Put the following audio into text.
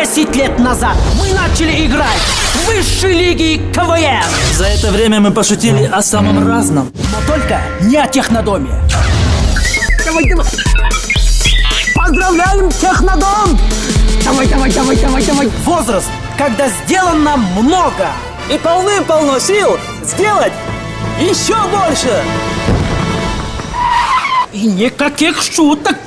10 лет назад мы начали играть в высшей лиге КВН. За это время мы пошутили о самом разном. Но только не о технодоме. Давай, давай. Поздравляем, технодом! Давай, давай, давай, давай, давай. Возраст, когда сделано много. И полным-полно сил сделать еще больше. И никаких шуток